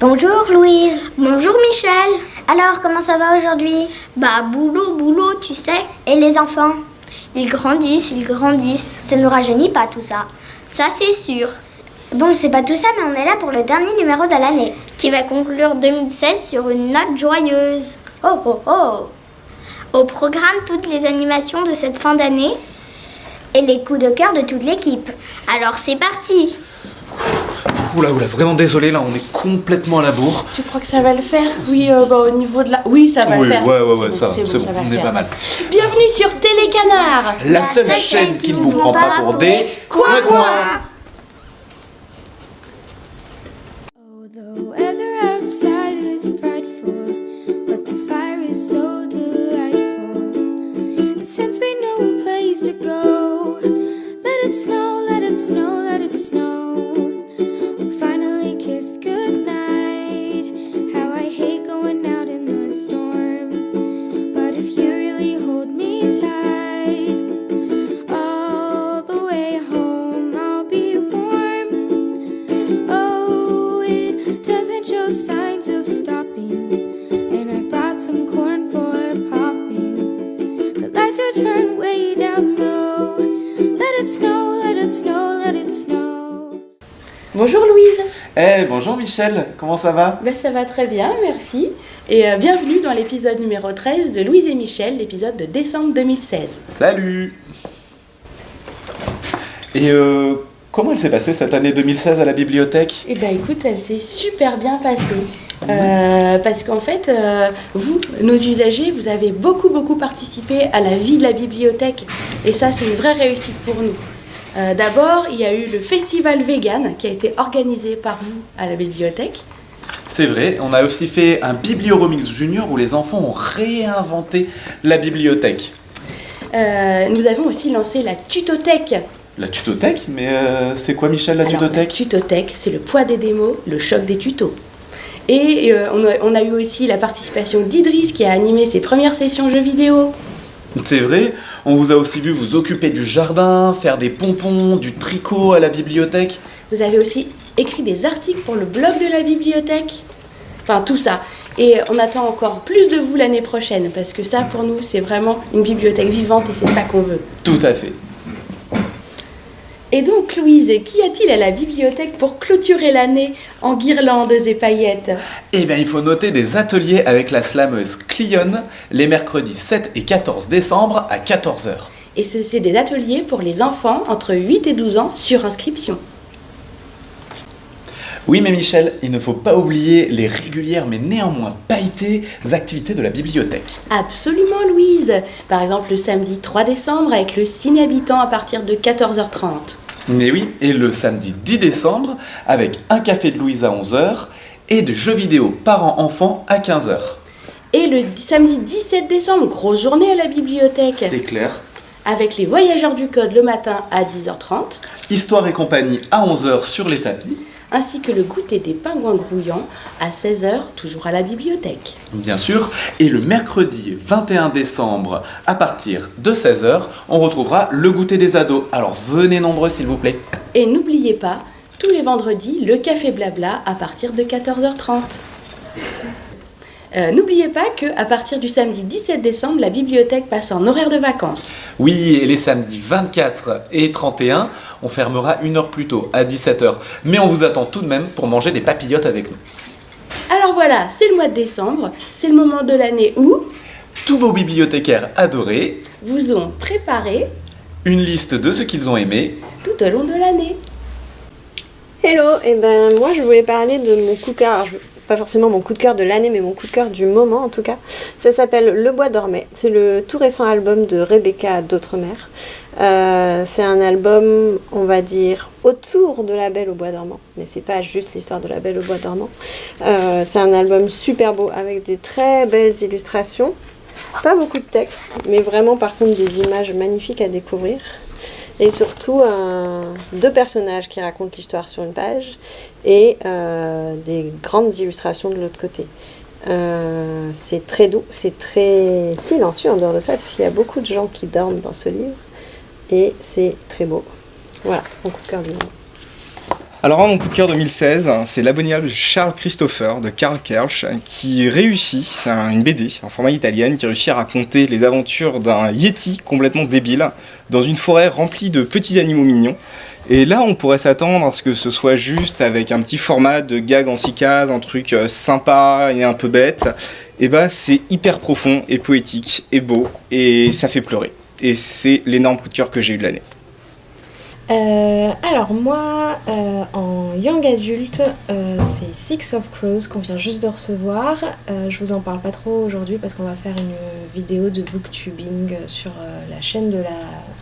Bonjour Louise. Bonjour Michel. Alors, comment ça va aujourd'hui? Bah, boulot, boulot, tu sais. Et les enfants? Ils grandissent, ils grandissent. Ça nous rajeunit pas tout ça. Ça, c'est sûr. Bon, c'est pas tout ça, mais on est là pour le dernier numéro de l'année. Qui va conclure 2016 sur une note joyeuse. Oh, oh, oh Au programme, toutes les animations de cette fin d'année. Et les coups de cœur de toute l'équipe. Alors, c'est parti Oula, oula, vraiment désolé, là on est complètement à la bourre. Tu crois que ça va le faire? Oui, euh, bah, au niveau de la... Oui, ça va oui, le faire. ouais, ouais, ouais, C'est ça, bon, c'est bon, ça va on est pas mal. Bienvenue sur Télécanard La, seule, chaîne qui ne vous prend pas pour des coins-coins. Oh, the weather outside is frightful, but the fire is so delightful. And since we know a place to go, let it snow, let it snow. Bonjour Louise Eh, bonjour Michel, comment ça va? Ben, Ça va très bien, merci. Et euh, bienvenue dans l'épisode numéro 13 de Louise et Michel, l'épisode de décembre 2016. Salut Et euh, comment elle s'est passée cette année 2016 à la bibliothèque? Eh ben écoute, elle s'est super bien passée. Euh, parce qu'en fait, euh, vous, nos usagers, vous avez beaucoup beaucoup participé à la vie de la bibliothèque et ça c'est une vraie réussite pour nous. Euh, D'abord, il y a eu le festival vegan qui a été organisé par vous à la bibliothèque. C'est vrai, on a aussi fait un Biblioromix Junior où les enfants ont réinventé la bibliothèque. Euh, nous avons aussi lancé la tutothèque. La tutothèque Mais euh, c'est quoi Michel la Alors, tutothèque? Tutothèque, c'est le poids des démos, le choc des tutos. Et euh, on, a, on a eu aussi la participation d'Idriss qui a animé ses premières sessions jeux vidéo. C'est vrai, on vous a aussi vu vous occuper du jardin, faire des pompons, du tricot à la bibliothèque. Vous avez aussi écrit des articles pour le blog de la bibliothèque. Enfin, tout ça. Et on attend encore plus de vous l'année prochaine, parce que ça, pour nous, c'est vraiment une bibliothèque vivante et c'est ça qu'on veut. Tout à fait. Et donc, Louise, qu'y a-t-il à la bibliothèque pour clôturer l'année en guirlandes et paillettes? Eh bien, il faut noter des ateliers avec la slameuse Clionne les mercredis 7 et 14 décembre à 14h. Et ce, c'est des ateliers pour les enfants entre 8 et 12 ans sur inscription. Oui, mais Michel, il ne faut pas oublier les régulières mais néanmoins pailletées activités de la bibliothèque. Absolument, Louise. Par exemple, le samedi 3 décembre avec le ciné habitant à partir de 14h30. Mais oui, et le samedi 10 décembre avec un café de Louise à 11h et de jeux vidéo parents-enfants à 15h. Et le samedi 17 décembre, grosse journée à la bibliothèque. C'est clair. avec les voyageurs du code le matin à 10h30, Histoire et compagnie à 11h sur les tapis. Ainsi que le goûter des pingouins grouillants à 16h, toujours à la bibliothèque. Bien sûr, et le mercredi 21 décembre à partir de 16h, on retrouvera le goûter des ados. Alors venez nombreux s'il vous plaît. Et n'oubliez pas, tous les vendredis, le café blabla à partir de 14h30. Euh, N'oubliez pas que à partir du samedi 17 décembre, la bibliothèque passe en horaire de vacances. Oui, et les samedis 24 et 31, on fermera une heure plus tôt, à 17h. Mais on vous attend tout de même pour manger des papillotes avec nous. Alors voilà, c'est le mois de décembre, c'est le moment de l'année où Tous vos bibliothécaires adorés, vous ont préparé une liste de ce qu'ils ont aimé, tout au long de l'année. Hello, et ben moi je voulais parler de mon coup pas forcément mon coup de cœur de l'année, mais mon coup de cœur du moment en tout cas. Ça s'appelle Le Bois dormait. C'est le tout récent album de Rebecca d'Outremer. Euh, c'est un album, on va dire, autour de La Belle au Bois dormant, mais c'est pas juste l'histoire de La Belle au Bois dormant. Euh, c'est un album super beau avec des très belles illustrations. Pas beaucoup de texte, mais vraiment par contre des images magnifiques à découvrir. Et surtout un- deux personnages qui racontent l'histoire sur une page et euh, des grandes illustrations de l'autre côté. Euh, c'est très doux, c'est très silencieux en dehors de ça, parce qu'il y a beaucoup de gens qui dorment dans ce livre. Et c'est très beau. Voilà, mon coup de cœur du moment. Alors moi, mon coup de cœur 2016, c'est l'abominable Charles Christopher de Karl Kersch qui réussit, une BD en format italienne, qui réussit à raconter les aventures d'un Yeti complètement débile dans une forêt remplie de petits animaux mignons. Et là, on pourrait s'attendre à ce que ce soit juste avec un petit format de gag en six cases, un truc euh, sympa et un peu bête. Et bah, c'est hyper profond et poétique et beau et ça fait pleurer. Et c'est l'énorme coup de cœur que j'ai eu de l'année. Euh, alors moi, euh, en young adulte, euh, c'est Six of Crows qu'on vient juste de recevoir. Euh, je vous en parle pas trop aujourd'hui parce qu'on va faire une vidéo de booktubing sur euh, la chaîne de la,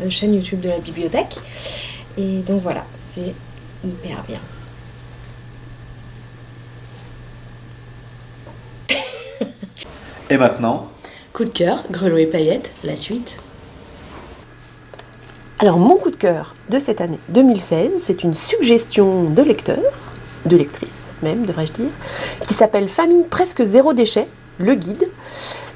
la chaîne YouTube de la bibliothèque. Et donc voilà, c'est hyper bien. Et maintenant, Coup de cœur, grelot et paillettes, la suite. Alors mon coup de cœur de cette année 2016, c'est une suggestion de lecteur, de lectrice même, devrais-je dire, qui s'appelle Famille presque zéro déchet, le guide.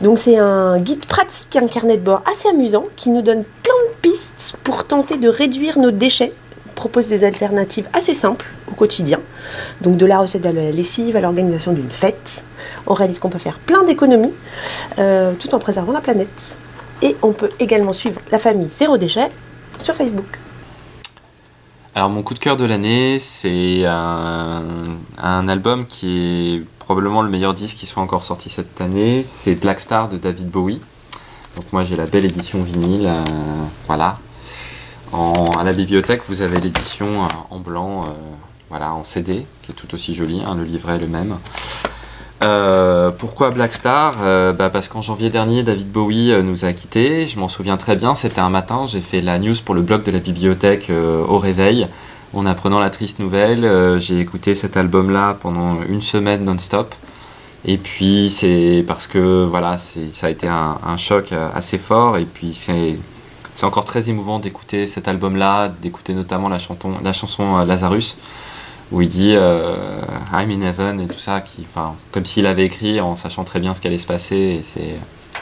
Donc c'est un guide pratique, un carnet de bord assez amusant qui nous donne plein de pistes pour tenter de réduire nos déchets. Propose des alternatives assez simples au quotidien. Donc de la recette de la lessive à l'organisation d'une fête. On réalise qu'on peut faire plein d'économies euh, tout en préservant la planète. Et on peut également suivre la famille zéro déchet sur Facebook. Alors mon coup de cœur de l'année, c'est un, album qui est probablement le meilleur disque qui soit encore sorti cette année. C'est Black Star de David Bowie. Donc moi j'ai la belle édition vinyle, euh, voilà. À la bibliothèque, vous avez l'édition euh, en blanc, euh, voilà, en CD, qui est tout aussi jolie. hein, le livret est le même. Euh, pourquoi Black Star Euh, bah Parce qu'en janvier dernier, David Bowie euh, nous a quittés. Je m'en souviens très bien. C'était un matin, j'ai fait la news pour le blog de la bibliothèque au réveil. En apprenant la triste nouvelle, j'ai écouté cet album-là pendant une semaine non-stop. Et puis c'est parce que voilà, ça a été un, choc assez fort. Et puis c'est encore très émouvant d'écouter cet album-là, d'écouter notamment la, la chanson Lazarus, où il dit euh, I'm in heaven et tout ça, qui, comme s'il avait écrit en sachant très bien ce qui allait se passer. Et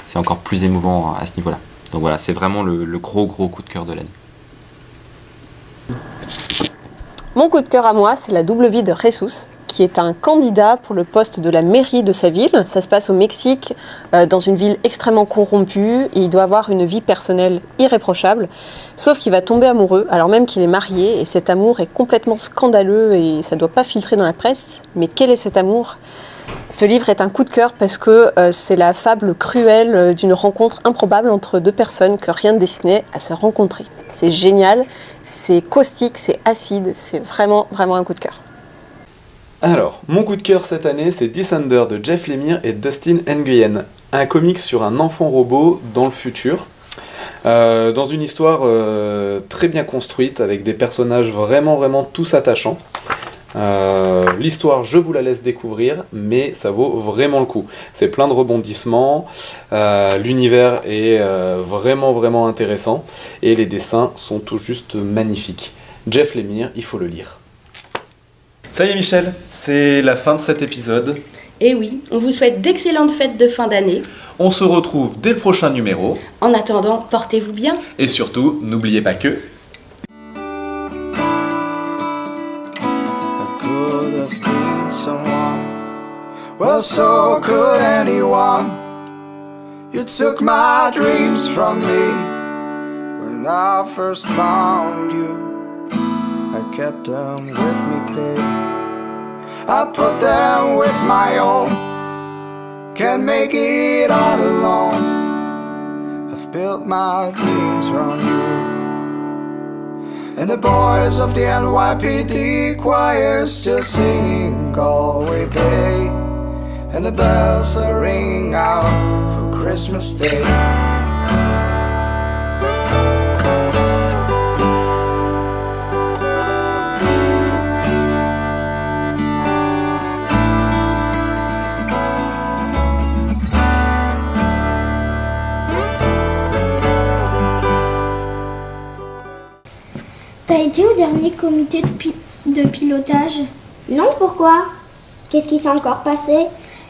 c'est encore plus émouvant à ce niveau-là. Donc voilà, c'est vraiment le, le gros gros coup de cœur de l'année. Mon coup de cœur à moi, c'est la double vie de Jesus, qui est un candidat pour le poste de la mairie de sa ville. Ça se passe au Mexique, euh, dans une ville extrêmement corrompue, il doit avoir une vie personnelle irréprochable, sauf qu'il va tomber amoureux, alors même qu'il est marié, et cet amour est complètement scandaleux, et ça ne doit pas filtrer dans la presse. Mais quel est cet amour? Ce livre est un coup de cœur parce que euh, c'est la fable cruelle euh, d'une rencontre improbable entre deux personnes que rien ne destinait à se rencontrer. C'est génial, c'est caustique, c'est acide, c'est vraiment, vraiment un coup de cœur. Alors, mon coup de cœur cette année, c'est Descender de Jeff Lemire et Dustin Nguyen, un comic sur un enfant robot dans le futur. Euh, dans une histoire euh, très bien construite, avec des personnages vraiment, vraiment tous attachants. Euh, L'histoire, je vous la laisse découvrir, mais ça vaut vraiment le coup. C'est plein de rebondissements, l'univers est vraiment, vraiment intéressant, et les dessins sont tout juste magnifiques. Jeff Lemire, il faut le lire. Ça y est Michel, c'est la fin de cet épisode. Et oui, on vous souhaite d'excellentes fêtes de fin d'année. On se retrouve dès le prochain numéro. En attendant, portez-vous bien. Et surtout, n'oubliez pas que... could have been someone. Well, so could anyone. You took my dreams from me when I first found you. I kept them with me, babe. I put them with my own. Can't make it all alone. I've built my dreams around you. And the boys of the NYPD choir still singing Galway Bay. And the bells are ringing out for Christmas Day. T'as été au dernier comité de, pi- de pilotage? Non, pourquoi? Qu'est-ce qui s'est encore passé?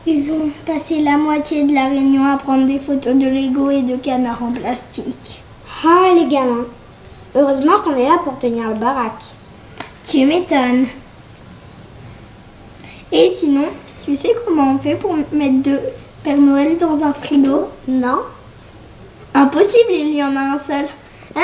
Ils ont passé la moitié de la réunion à prendre des photos de Lego et de canards en plastique. Ah, les gamins. Heureusement qu'on est là pour tenir le baraque. Tu m'étonnes. Et sinon, tu sais comment on fait pour mettre deux Père Noël dans un frigo? Non Impossible, il y en a un seul. Ah